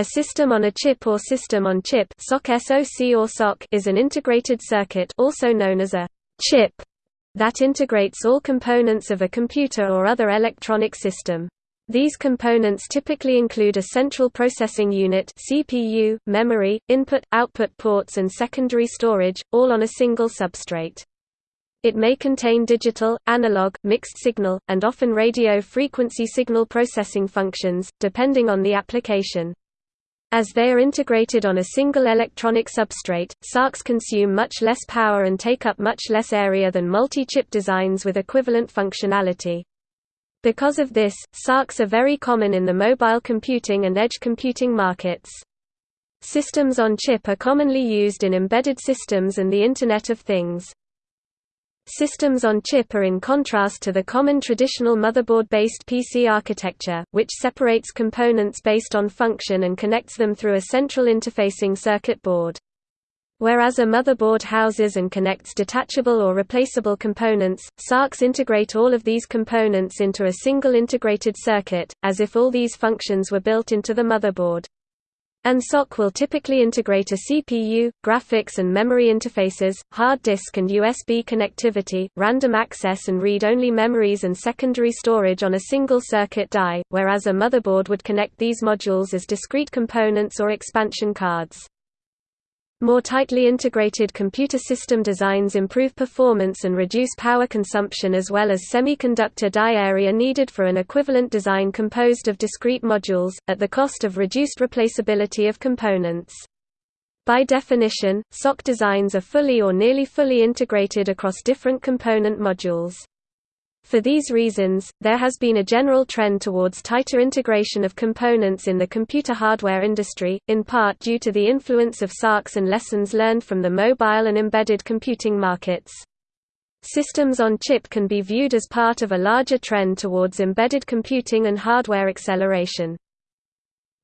A system on a chip or system on chip SoC or SoC is an integrated circuit also known as a chip that integrates all components of a computer or other electronic system. These components typically include a central processing unit CPU, memory, input-output ports and secondary storage, all on a single substrate. It may contain digital, analog, mixed signal, and often radio frequency signal processing functions, depending on the application. As they are integrated on a single electronic substrate, SoCs consume much less power and take up much less area than multi-chip designs with equivalent functionality. Because of this, SoCs are very common in the mobile computing and edge computing markets. Systems on chip are commonly used in embedded systems and the Internet of Things. Systems on chip are in contrast to the common traditional motherboard-based PC architecture, which separates components based on function and connects them through a central interfacing circuit board. Whereas a motherboard houses and connects detachable or replaceable components, SoCs integrate all of these components into a single integrated circuit, as if all these functions were built into the motherboard. An SoC will typically integrate a CPU, graphics and memory interfaces, hard disk and USB connectivity, random access and read-only memories and secondary storage on a single circuit die, whereas a motherboard would connect these modules as discrete components or expansion cards. More tightly integrated computer system designs improve performance and reduce power consumption as well as semiconductor die area needed for an equivalent design composed of discrete modules, at the cost of reduced replaceability of components. By definition, SoC designs are fully or nearly fully integrated across different component modules. For these reasons, there has been a general trend towards tighter integration of components in the computer hardware industry, in part due to the influence of SoCs and lessons learned from the mobile and embedded computing markets. Systems on chip can be viewed as part of a larger trend towards embedded computing and hardware acceleration.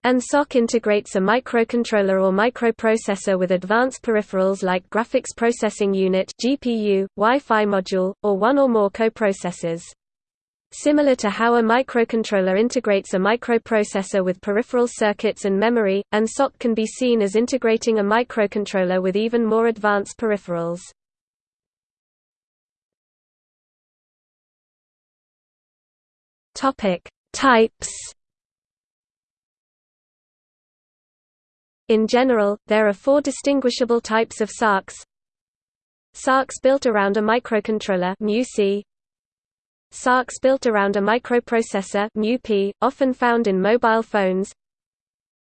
An SoC integrates a microcontroller or microprocessor with advanced peripherals like graphics processing unit (GPU), Wi-Fi module, or one or more coprocessors. Similar to how a microcontroller integrates a microprocessor with peripheral circuits and memory, an SoC can be seen as integrating a microcontroller with even more advanced peripherals. Topic: Types In general, there are four distinguishable types of SoCs. SoCs built around a microcontroller. SoCs built around a microprocessor often found in mobile phones.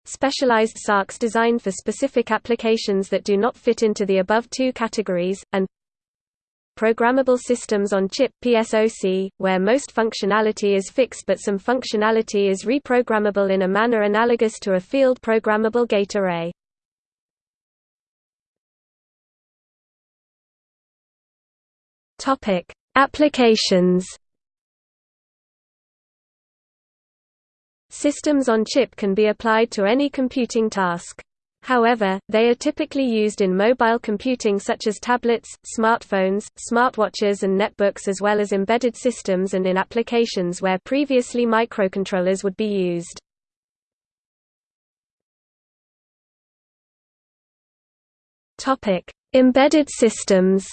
Specialized SoCs designed for specific applications that do not fit into the above two categories, and Programmable Systems on Chip PSOC, where most functionality is fixed but some functionality is reprogrammable in a manner analogous to a field programmable gate array. Topic: Applications. Systems on chip can be applied to any computing task. However, they are typically used in mobile computing such as tablets, smartphones, smartwatches and netbooks as well as embedded systems and in applications where previously microcontrollers would be used. Embedded systems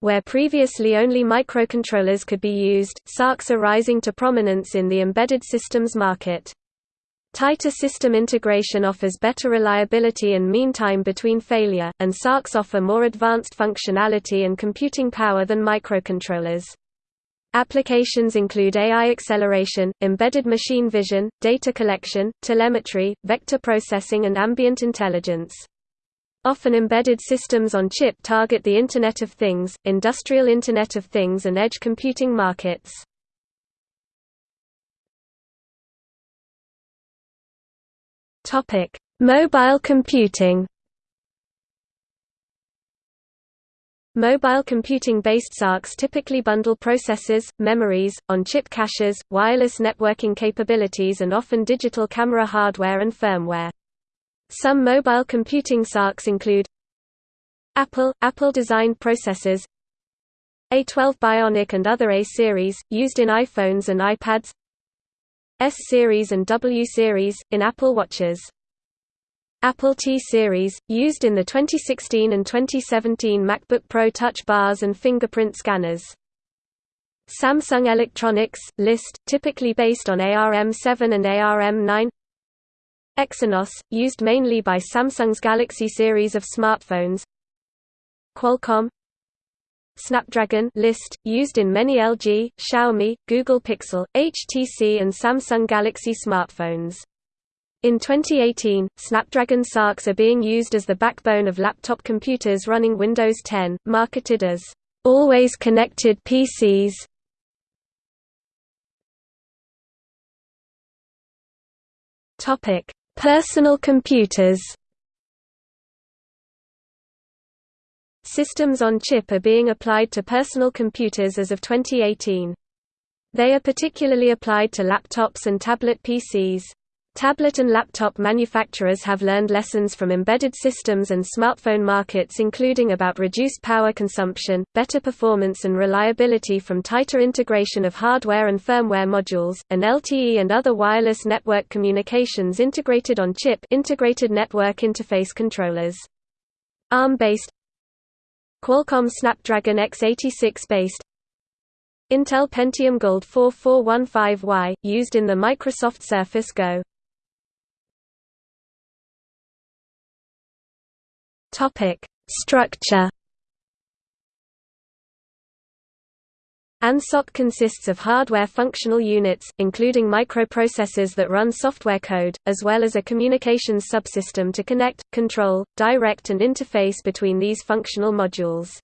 Where previously only microcontrollers could be used, SoCs are rising to prominence in the embedded systems market. Tighter system integration offers better reliability and mean time between failure, and SoCs offer more advanced functionality and computing power than microcontrollers. Applications include AI acceleration, embedded machine vision, data collection, telemetry, vector processing and ambient intelligence. Often embedded systems on chip target the Internet of Things, industrial Internet of Things and edge computing markets. Topic: Mobile computing. Mobile computing-based SoCs typically bundle processors, memories, on-chip caches, wireless networking capabilities and often digital camera hardware and firmware. Some mobile computing SoCs include Apple – Apple-designed processors A12 Bionic and other A-series, used in iPhones and iPads S-series and W-series, in Apple Watches. Apple T-series, used in the 2016 and 2017 MacBook Pro Touch bars and fingerprint scanners. Samsung Electronics, list, typically based on ARM7 and ARM9 Exynos, used mainly by Samsung's Galaxy series of smartphones Qualcomm Snapdragon list, used in many LG, Xiaomi, Google Pixel, HTC and Samsung Galaxy smartphones. In 2018, Snapdragon SoCs are being used as the backbone of laptop computers running Windows 10, marketed as always connected PCs. Topic: Personal computers. Systems on chip are being applied to personal computers as of 2018. They are particularly applied to laptops and tablet PCs. Tablet and laptop manufacturers have learned lessons from embedded systems and smartphone markets including about reduced power consumption, better performance and reliability from tighter integration of hardware and firmware modules, and LTE and other wireless network communications integrated on chip integrated network interface controllers. ARM-based Qualcomm Snapdragon x86 based Intel Pentium Gold 4415Y, used in the Microsoft Surface Go Structure. An SoC consists of hardware functional units, including microprocessors that run software code, as well as a communications subsystem to connect, control, direct and interface between these functional modules.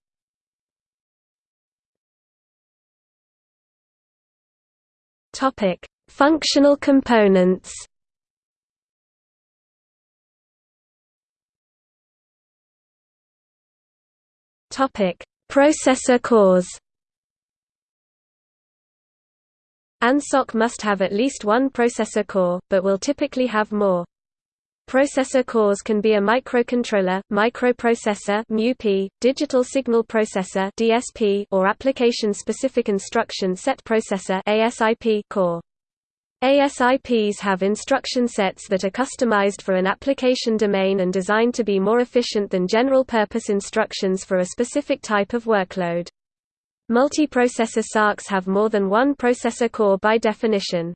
Functional components Processor cores. An SoC must have at least one processor core, but will typically have more. Processor cores can be a microcontroller, microprocessor (MUP), digital signal processor (DSP), or application-specific instruction set processor (ASIP) core. ASIPs have instruction sets that are customized for an application domain and designed to be more efficient than general-purpose instructions for a specific type of workload. Multiprocessor SoCs have more than one processor core by definition.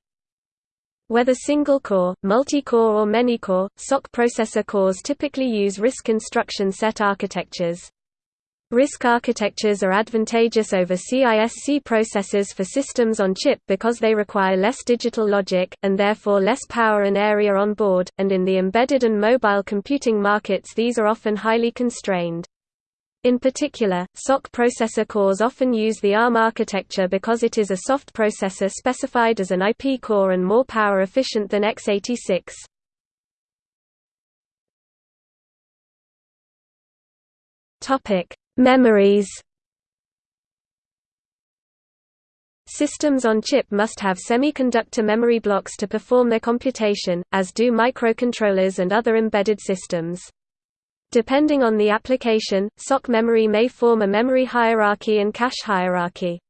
Whether single-core, multi-core or many-core, SoC processor cores typically use RISC instruction set architectures. RISC architectures are advantageous over CISC processors for systems on chip because they require less digital logic, and therefore less power and area on board, and in the embedded and mobile computing markets these are often highly constrained. In particular, SoC processor cores often use the ARM architecture because it is a soft processor specified as an IP core and more power efficient than x86. Topic: Memories Systems on chip must have semiconductor memory blocks to perform their computation, as do microcontrollers and other embedded systems. Depending on the application, SoC memory may form a memory hierarchy and cache hierarchy.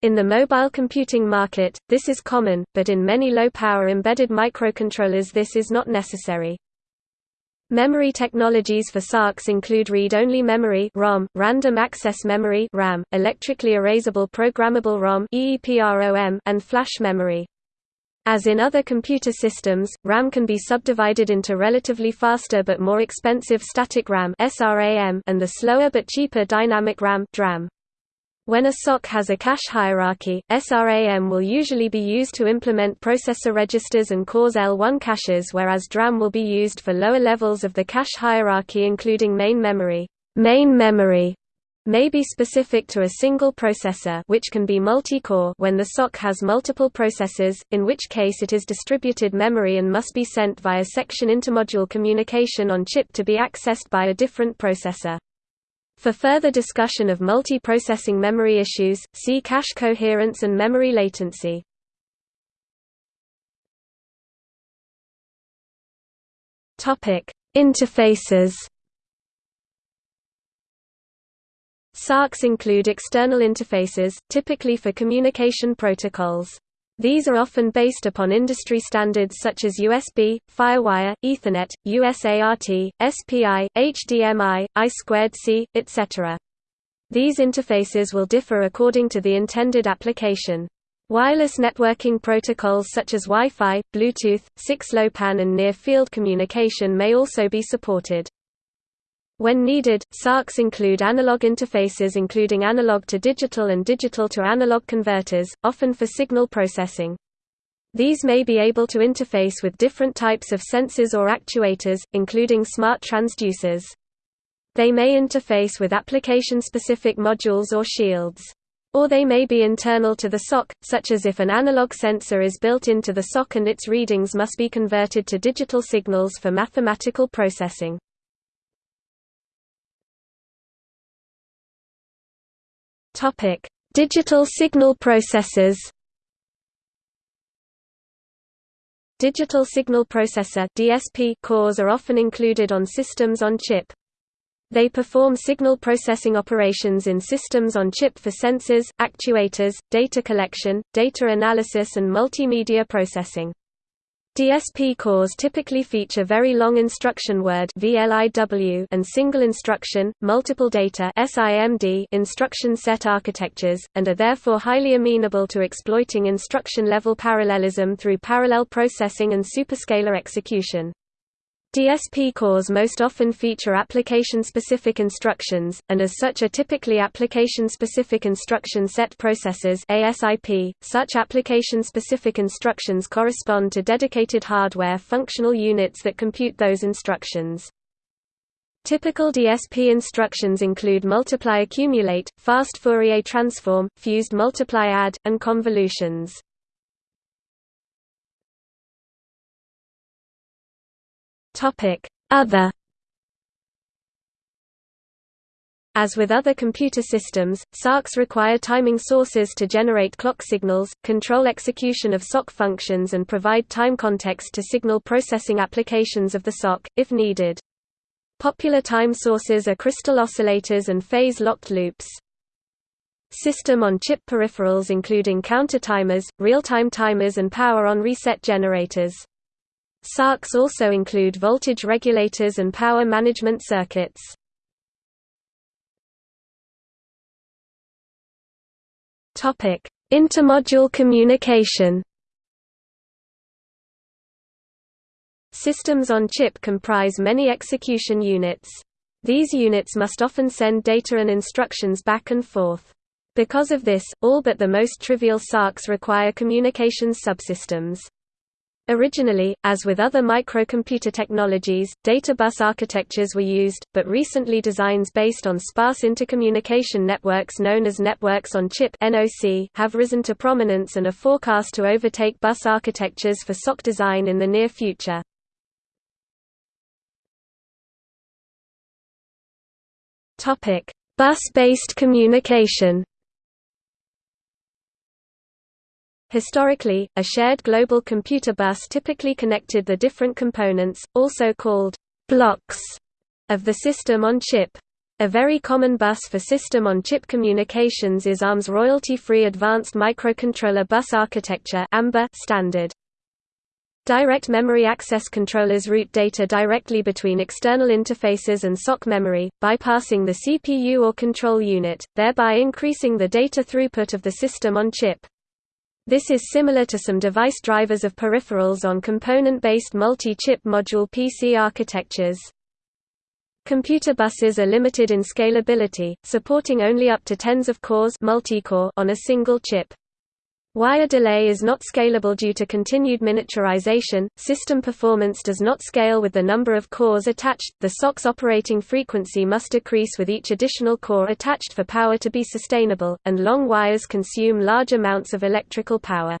In the mobile computing market, this is common, but in many low-power embedded microcontrollers this is not necessary. Memory technologies for SoCs include read-only memory (ROM), random access memory (RAM), electrically erasable programmable ROM (EEPROM), and flash memory. As in other computer systems, RAM can be subdivided into relatively faster but more expensive static RAM and the slower but cheaper dynamic RAM. When a SoC has a cache hierarchy, SRAM will usually be used to implement processor registers and cores L1 caches whereas DRAM will be used for lower levels of the cache hierarchy including main memory. Main memory may be specific to a single processor which can be multi-core when the SoC has multiple processors, in which case it is distributed memory and must be sent via section intermodule communication on chip to be accessed by a different processor. For further discussion of multiprocessing memory issues, see cache coherence and memory latency. Topic: Interfaces. SoCs include external interfaces, typically for communication protocols. These are often based upon industry standards such as USB, FireWire, Ethernet, USART, SPI, HDMI, I2C, etc. These interfaces will differ according to the intended application. Wireless networking protocols such as Wi-Fi, Bluetooth, 6LoWPAN and near-field communication may also be supported. When needed, SoCs include analog interfaces including analog to digital and digital to analog converters, often for signal processing. These may be able to interface with different types of sensors or actuators, including smart transducers. They may interface with application-specific modules or shields. Or they may be internal to the SOC, such as if an analog sensor is built into the SOC and its readings must be converted to digital signals for mathematical processing. Topic: Digital signal processors. Digital signal processor (DSP) cores are often included on systems on chip. They perform signal processing operations in systems on chip for sensors, actuators, data collection, data analysis and multimedia processing. DSP cores typically feature very long instruction word and single instruction, multiple data instruction set architectures, and are therefore highly amenable to exploiting instruction-level parallelism through parallel processing and superscalar execution. DSP cores most often feature application-specific instructions, and as such are typically application-specific instruction set processors ASIP. .Such application-specific instructions correspond to dedicated hardware functional units that compute those instructions. Typical DSP instructions include multiply accumulate, fast Fourier transform, fused multiply add, and convolutions. Other As with other computer systems, SoCs require timing sources to generate clock signals, control execution of SOC functions and provide time context to signal processing applications of the SOC, if needed. Popular time sources are crystal oscillators and phase-locked loops. System-on-chip peripherals including counter timers, real-time timers and power-on reset generators. SoCs also include voltage regulators and power management circuits. Intermodule communication Systems on chip comprise many execution units. These units must often send data and instructions back and forth. Because of this, all but the most trivial SoCs require communications subsystems. Originally, as with other microcomputer technologies, data bus architectures were used, but recently designs based on sparse intercommunication networks known as networks on chip have risen to prominence and are forecast to overtake bus architectures for SOC design in the near future. Bus-based communication Historically, a shared global computer bus typically connected the different components, also called blocks, of the system on chip. A very common bus for system-on-chip communications is ARM's royalty-free Advanced Microcontroller Bus Architecture standard. Direct memory access controllers route data directly between external interfaces and SOC memory, bypassing the CPU or control unit, thereby increasing the data throughput of the system on chip. This is similar to some device drivers of peripherals on component-based multi-chip module PC architectures. Computer buses are limited in scalability, supporting only up to tens of cores on a single chip. Wire delay is not scalable due to continued miniaturization, system performance does not scale with the number of cores attached, the SOC's operating frequency must decrease with each additional core attached for power to be sustainable, and long wires consume large amounts of electrical power.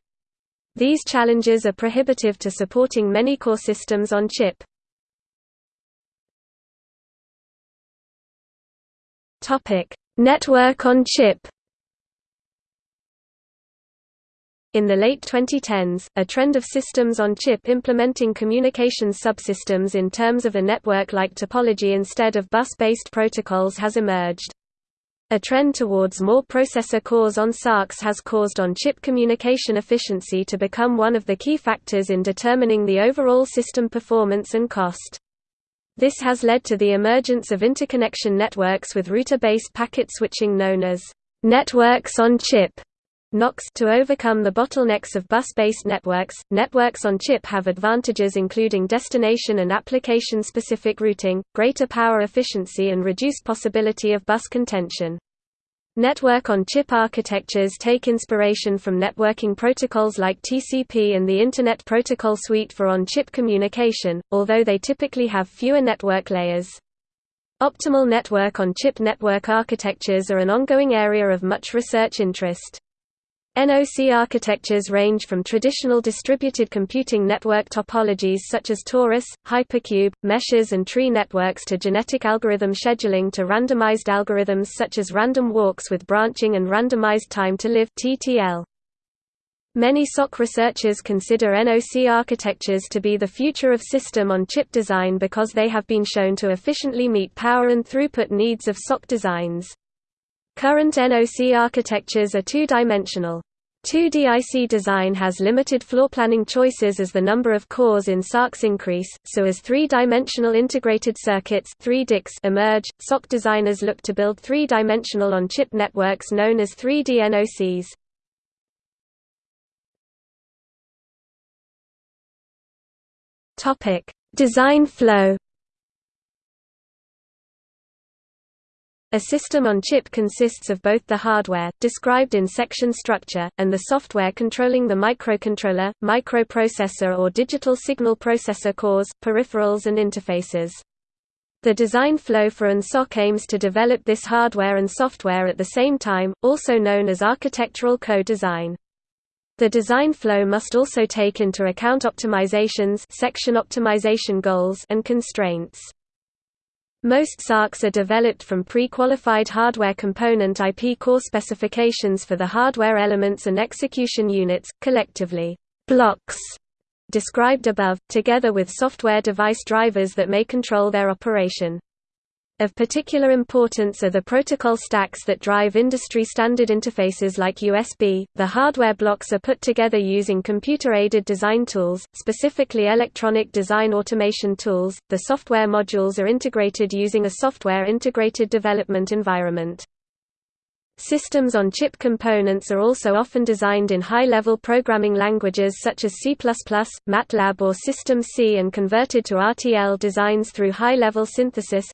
These challenges are prohibitive to supporting many core systems on chip. Network on chip In the late 2010s, a trend of systems on chip implementing communications subsystems in terms of a network-like topology instead of bus-based protocols has emerged. A trend towards more processor cores on SoCs has caused on-chip communication efficiency to become one of the key factors in determining the overall system performance and cost. This has led to the emergence of interconnection networks with router-based packet switching known as networks on chip NOCs to overcome the bottlenecks of bus-based networks. Networks on chip have advantages including destination and application-specific routing, greater power efficiency and reduced possibility of bus contention. Network-on-chip architectures take inspiration from networking protocols like TCP and the Internet Protocol Suite for on-chip communication, although they typically have fewer network layers. Optimal network-on-chip network architectures are an ongoing area of much research interest. NOC architectures range from traditional distributed computing network topologies such as torus, hypercube, meshes and tree networks to genetic algorithm scheduling to randomized algorithms such as random walks with branching and randomized time to live (TTL). Many SoC researchers consider NOC architectures to be the future of system-on-chip design because they have been shown to efficiently meet power and throughput needs of SoC designs. Current NOC architectures are two-dimensional. 2D IC design has limited floorplanning choices as the number of cores in SoCs increase, so as three-dimensional integrated circuits 3 emerge, SoC designers look to build three-dimensional on-chip networks known as 3D NOCs. Design flow A system on chip consists of both the hardware, described in section structure, and the software controlling the microcontroller, microprocessor or digital signal processor cores, peripherals and interfaces. The design flow for an SoC aims to develop this hardware and software at the same time, also known as architectural co-design. The design flow must also take into account optimizations section optimization goals and constraints. Most SoCs are developed from pre-qualified hardware component IP core specifications for the hardware elements and execution units, collectively blocks, described above, together with software device drivers that may control their operation. Of particular importance are the protocol stacks that drive industry standard interfaces like USB. The hardware blocks are put together using computer aided design tools, specifically electronic design automation tools. The software modules are integrated using a software integrated development environment. Systems on chip components are also often designed in high-level programming languages such as C++, MATLAB or System C and converted to RTL designs through high-level synthesis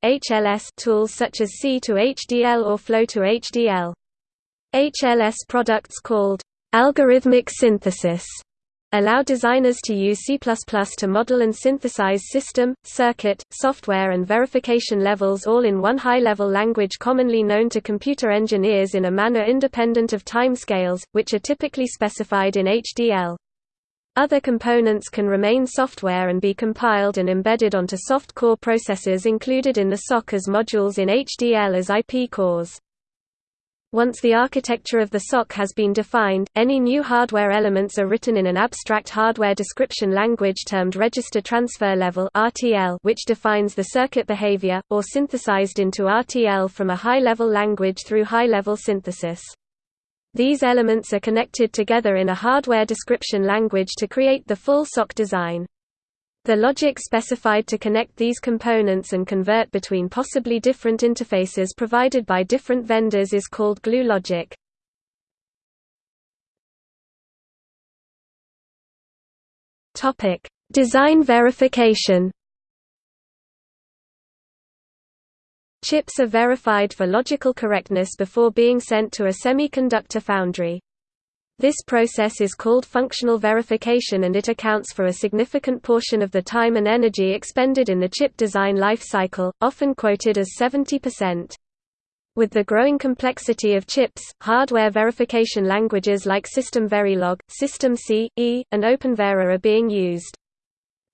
tools such as C to HDL or Flow to HDL. HLS products called algorithmic synthesis allow designers to use C++ to model and synthesize system, circuit, software and verification levels all in one high-level language commonly known to computer engineers in a manner independent of timescales, which are typically specified in HDL. Other components can remain software and be compiled and embedded onto soft core processors included in the SoC as modules in HDL as IP cores. Once the architecture of the SoC has been defined, any new hardware elements are written in an abstract hardware description language termed Register Transfer Level which defines the circuit behavior, or synthesized into RTL from a high-level language through high-level synthesis. These elements are connected together in a hardware description language to create the full SoC design. The logic specified to connect these components and convert between possibly different interfaces provided by different vendors is called glue logic. Topic: Design verification. Chips are verified for logical correctness before being sent to a semiconductor foundry. This process is called functional verification and it accounts for a significant portion of the time and energy expended in the chip design life cycle, often quoted as 70%. With the growing complexity of chips, hardware verification languages like System Verilog, System C, E, and OpenVera are being used.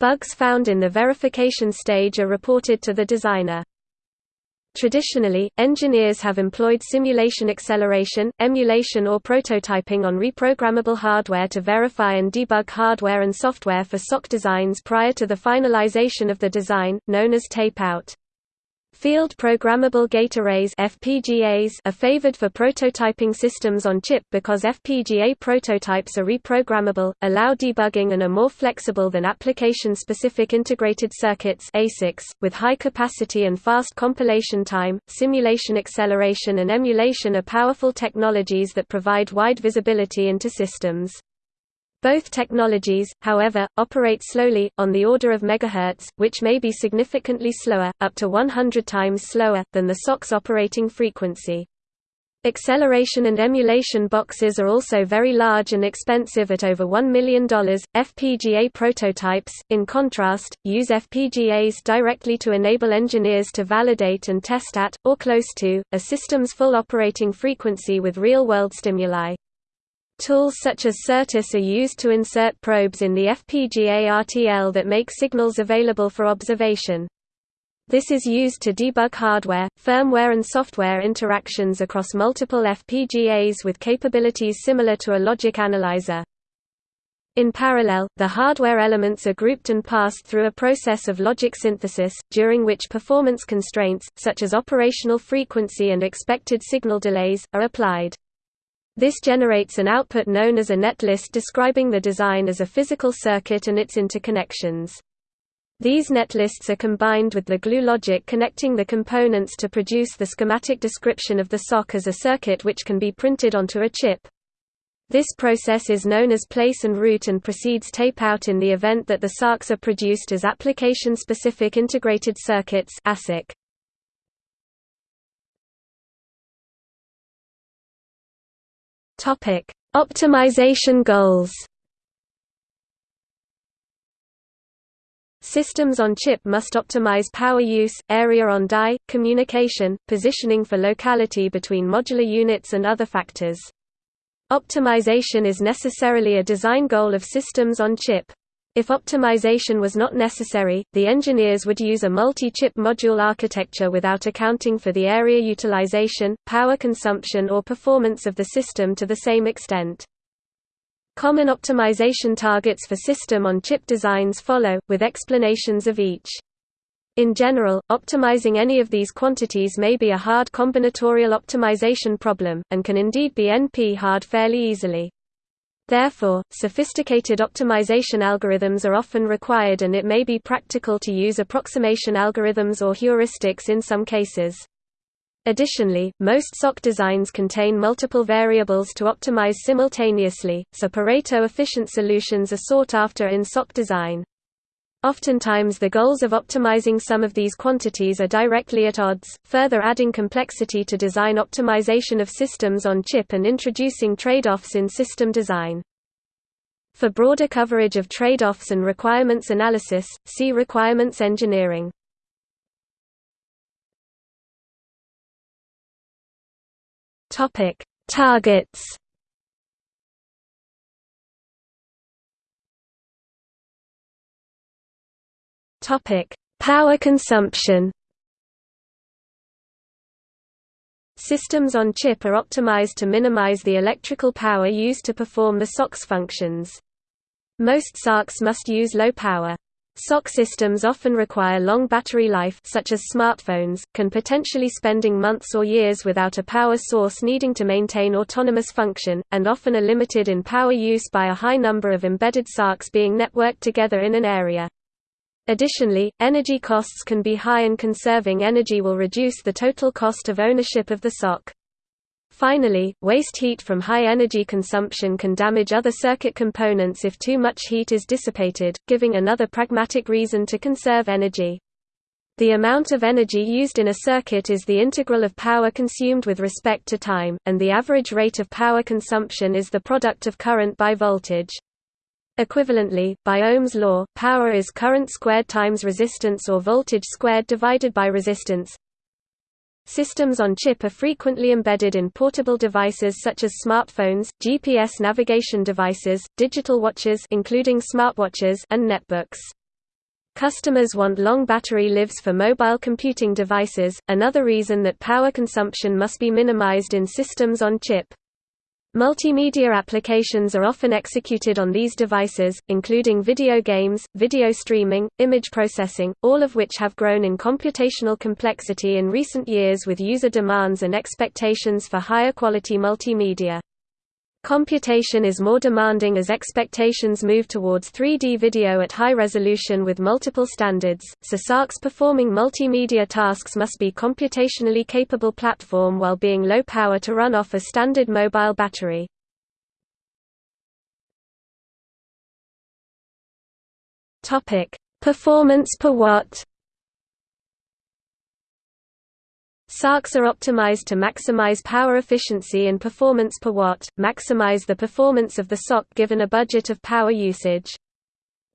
Bugs found in the verification stage are reported to the designer. Traditionally, engineers have employed simulation acceleration, emulation or prototyping on reprogrammable hardware to verify and debug hardware and software for SoC designs prior to the finalization of the design, known as tape-out. Field Programmable Gate Arrays FPGAs are favored for prototyping systems on chip because FPGA prototypes are reprogrammable, allow debugging and are more flexible than application-specific integrated circuits ASICs, with high capacity and fast compilation time. Simulation acceleration and emulation are powerful technologies that provide wide visibility into systems. Both technologies, however, operate slowly, on the order of megahertz, which may be significantly slower, up to 100 times slower, than the SOC's operating frequency. Acceleration and emulation boxes are also very large and expensive at over $1 million. FPGA prototypes, in contrast, use FPGAs directly to enable engineers to validate and test at, or close to, a system's full operating frequency with real world stimuli. Tools such as Certus are used to insert probes in the FPGA RTL that make signals available for observation. This is used to debug hardware, firmware and software interactions across multiple FPGAs with capabilities similar to a logic analyzer. In parallel, the hardware elements are grouped and passed through a process of logic synthesis, during which performance constraints, such as operational frequency and expected signal delays, are applied. This generates an output known as a netlist describing the design as a physical circuit and its interconnections. These netlists are combined with the glue logic connecting the components to produce the schematic description of the SOC as a circuit which can be printed onto a chip. This process is known as place and route and precedes tape-out in the event that the SOCs are produced as application-specific integrated circuits ASIC. Topic: Optimization goals. Systems on chip must optimize power use, area on die, communication, positioning for locality between modular units and other factors. Optimization is necessarily a design goal of systems on chip. If optimization was not necessary, the engineers would use a multi-chip module architecture without accounting for the area utilization, power consumption or performance of the system to the same extent. Common optimization targets for system-on-chip designs follow, with explanations of each. In general, optimizing any of these quantities may be a hard combinatorial optimization problem, and can indeed be NP-hard fairly easily. Therefore, sophisticated optimization algorithms are often required and it may be practical to use approximation algorithms or heuristics in some cases. Additionally, most SOC designs contain multiple variables to optimize simultaneously, so Pareto-efficient solutions are sought after in SOC design. Oftentimes the goals of optimizing some of these quantities are directly at odds, further adding complexity to design optimization of systems on chip and introducing trade-offs in system design. For broader coverage of trade-offs and requirements analysis, see requirements engineering. Targets Topic: Power consumption. Systems on chip are optimized to minimize the electrical power used to perform the SOC's functions. Most SOCs must use low power. SOC systems often require long battery life such as smartphones, can potentially spending months or years without a power source needing to maintain autonomous function, and often are limited in power use by a high number of embedded SOCs being networked together in an area. Additionally, energy costs can be high and conserving energy will reduce the total cost of ownership of the SOC. Finally, waste heat from high energy consumption can damage other circuit components if too much heat is dissipated, giving another pragmatic reason to conserve energy. The amount of energy used in a circuit is the integral of power consumed with respect to time, and the average rate of power consumption is the product of current by voltage. Equivalently, by Ohm's law, power is current squared times resistance or voltage squared divided by resistance. Systems on chip are frequently embedded in portable devices such as smartphones, GPS navigation devices, digital watches including smartwatches and netbooks. Customers want long battery lives for mobile computing devices, another reason that power consumption must be minimized in systems on chip. Multimedia applications are often executed on these devices, including video games, video streaming, image processing, all of which have grown in computational complexity in recent years with user demands and expectations for higher quality multimedia. Computation is more demanding as expectations move towards 3D video at high resolution with multiple standards, so SoCs performing multimedia tasks must be computationally capable platform while being low power to run off a standard mobile battery. Performance per watt SoCs are optimized to maximize power efficiency and performance per watt, maximize the performance of the SOC given a budget of power usage.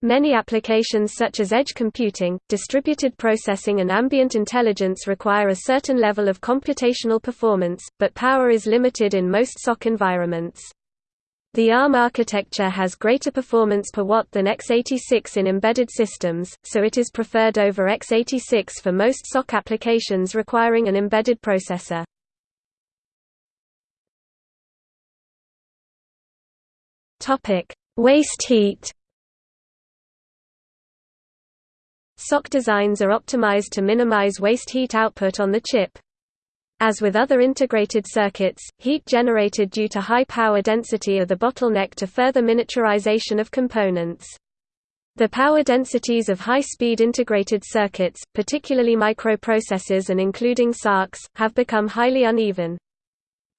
Many applications such as edge computing, distributed processing and ambient intelligence require a certain level of computational performance, but power is limited in most SOC environments. The ARM architecture has greater performance per watt than x86 in embedded systems, so it is preferred over x86 for most SOC applications requiring an embedded processor. Waste heat SOC designs are optimized to minimize waste heat output on the chip, as with other integrated circuits, heat generated due to high power density are the bottleneck to further miniaturization of components. The power densities of high-speed integrated circuits, particularly microprocessors and including SoCs, have become highly uneven.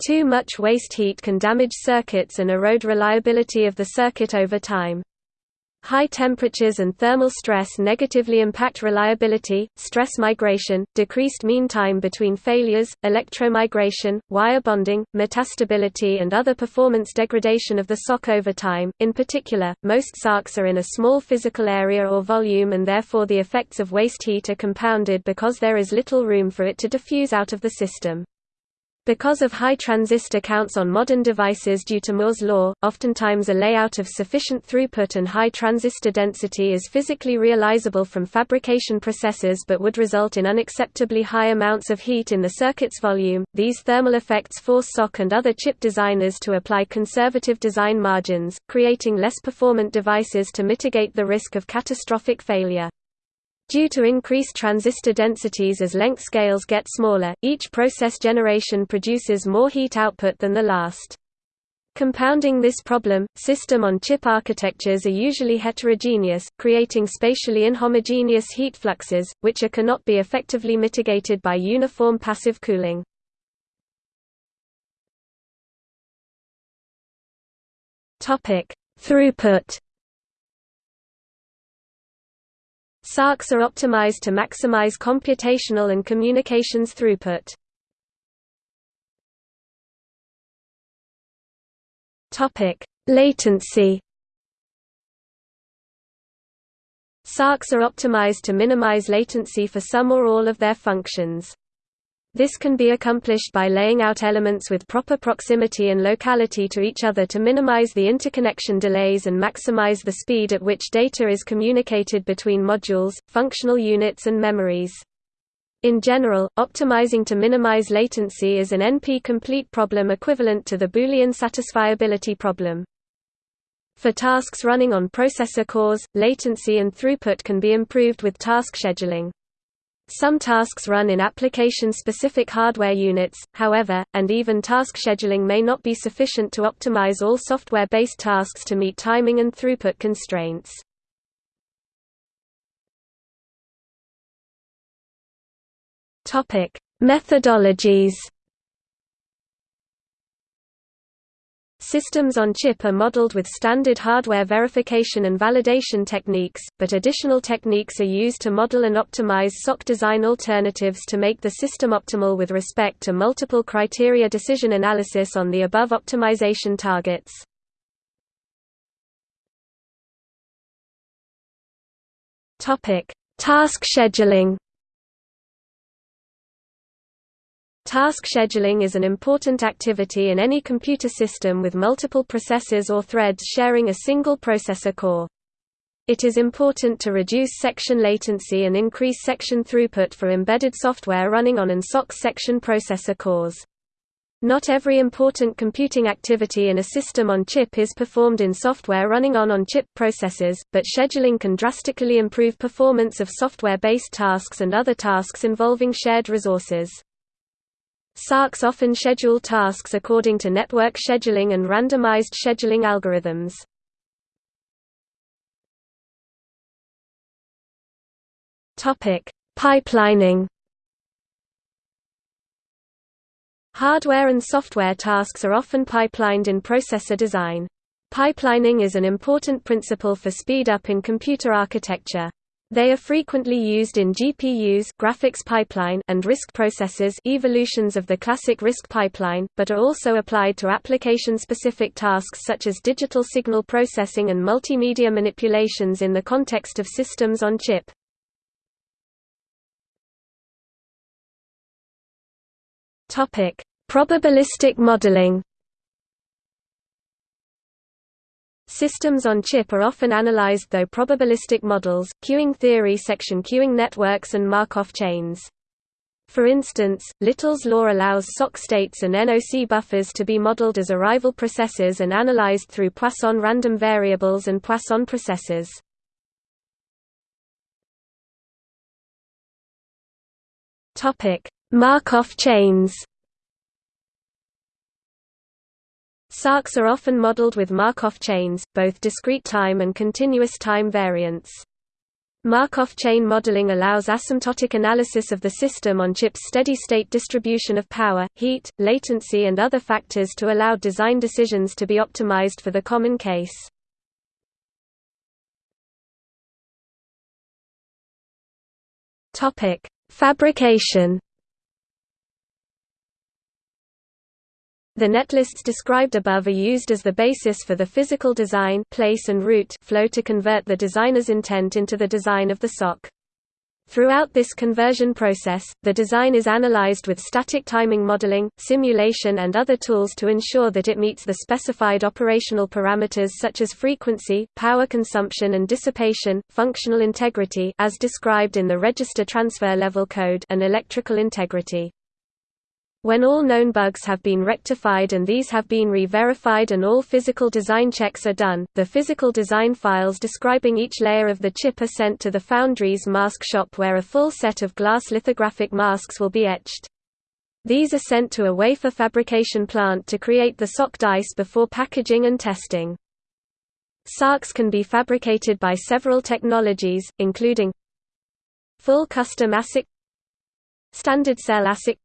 Too much waste heat can damage circuits and erode reliability of the circuit over time. High temperatures and thermal stress negatively impact reliability, stress migration, decreased mean time between failures, electromigration, wire bonding, metastability and other performance degradation of the SOC over time. In particular, most SOCs are in a small physical area or volume and therefore the effects of waste heat are compounded because there is little room for it to diffuse out of the system. Because of high transistor counts on modern devices due to Moore's law, oftentimes a layout of sufficient throughput and high transistor density is physically realizable from fabrication processes but would result in unacceptably high amounts of heat in the circuit's volume. These thermal effects force SOC and other chip designers to apply conservative design margins, creating less performant devices to mitigate the risk of catastrophic failure. Due to increased transistor densities as length scales get smaller, each process generation produces more heat output than the last. Compounding this problem, system-on-chip architectures are usually heterogeneous, creating spatially inhomogeneous heat fluxes, which are cannot be effectively mitigated by uniform passive cooling. Throughput SoCs are optimized to maximize computational and communications throughput. Latency. SoCs are optimized to minimize latency for some or all of their functions. This can be accomplished by laying out elements with proper proximity and locality to each other to minimize the interconnection delays and maximize the speed at which data is communicated between modules, functional units and memories. In general, optimizing to minimize latency is an NP-complete problem equivalent to the Boolean satisfiability problem. For tasks running on processor cores, latency and throughput can be improved with task scheduling. Some tasks run in application-specific hardware units, however, and even task scheduling may not be sufficient to optimize all software-based tasks to meet timing and throughput constraints. Methodologies Systems on chip are modeled with standard hardware verification and validation techniques, but additional techniques are used to model and optimize SOC design alternatives to make the system optimal with respect to multiple criteria decision analysis on the above optimization targets. Task scheduling Task scheduling is an important activity in any computer system with multiple processors or threads sharing a single processor core. It is important to reduce section latency and increase section throughput for embedded software running on an SOC section processor cores. Not every important computing activity in a system on chip is performed in software running on on-chip processors, but scheduling can drastically improve performance of software-based tasks and other tasks involving shared resources. SoCs often schedule tasks according to network scheduling and randomized scheduling algorithms. Pipelining Hardware and software tasks are often pipelined in processor design. Pipelining is an important principle for speed up in computer architecture. They are frequently used in GPUs graphics pipeline and RISC processors evolutions of the classic RISC pipeline, but are also applied to application-specific tasks such as digital signal processing and multimedia manipulations in the context of systems on chip. Probabilistic modeling. Systems on chip are often analyzed through probabilistic models, queuing theory section queuing networks and Markov chains. For instance, Little's law allows SOC states and NOC buffers to be modeled as arrival processes and analyzed through Poisson random variables and Poisson processes. Markov chains SoCs are often modeled with Markov chains, both discrete time and continuous time variants. Markov chain modeling allows asymptotic analysis of the system on chip's steady-state distribution of power, heat, latency and other factors to allow design decisions to be optimized for the common case. Fabrication The netlists described above are used as the basis for the physical design place and route flow to convert the designer's intent into the design of the SOC. Throughout this conversion process, the design is analyzed with static timing modeling, simulation and other tools to ensure that it meets the specified operational parameters such as frequency, power consumption and dissipation, functional integrity as described in the register transfer level code and electrical integrity. When all known bugs have been rectified and these have been re-verified and all physical design checks are done, the physical design files describing each layer of the chip are sent to the foundry's mask shop where a full set of glass lithographic masks will be etched. These are sent to a wafer fabrication plant to create the SOC dice before packaging and testing. SoCs can be fabricated by several technologies, including full custom ASIC standard cell ASIC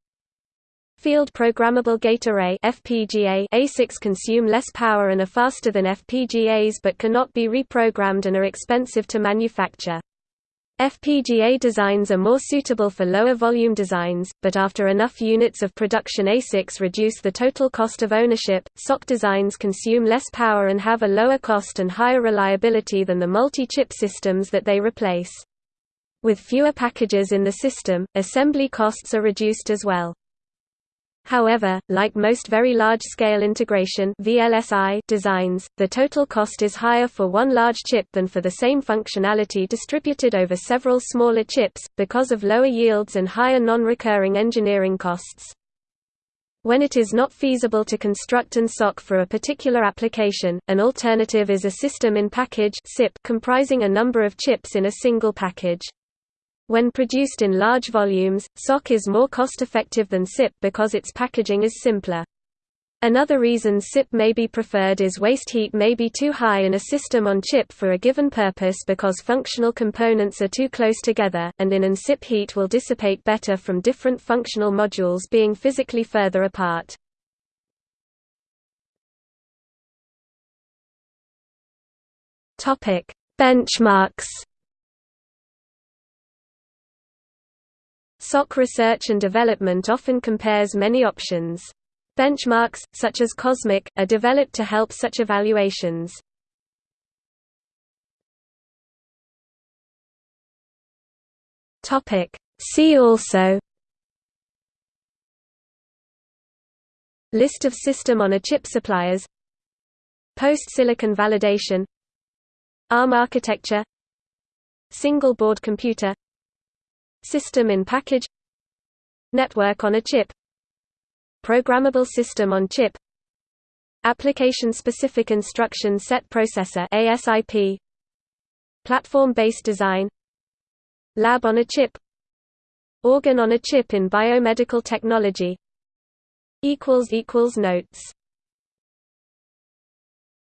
Field Programmable Gate Array FPGA ASICs consume less power and are faster than FPGAs but cannot be reprogrammed and are expensive to manufacture. FPGA designs are more suitable for lower volume designs, but after enough units of production ASICs reduce the total cost of ownership. SOC designs consume less power and have a lower cost and higher reliability than the multi-chip systems that they replace. With fewer packages in the system, assembly costs are reduced as well. However, like most very large-scale integration VLSI designs, the total cost is higher for one large chip than for the same functionality distributed over several smaller chips, because of lower yields and higher non-recurring engineering costs. When it is not feasible to construct and SOC for a particular application, an alternative is a system-in-package comprising a number of chips in a single package. When produced in large volumes, SOC is more cost-effective than SIP because its packaging is simpler. Another reason SIP may be preferred is waste heat may be too high in a system on chip for a given purpose because functional components are too close together, and in an SIP heat will dissipate better from different functional modules being physically further apart. Benchmarks SOC research and development often compares many options. Benchmarks, such as COSMIC, are developed to help such evaluations. See also List of system-on-a-chip suppliers Post-silicon validation ARM architecture Single board computer System in package Network on a chip Programmable system on chip Application-specific instruction set processor ASIP Platform-based design Lab on a chip Organ on a chip in biomedical technology Notes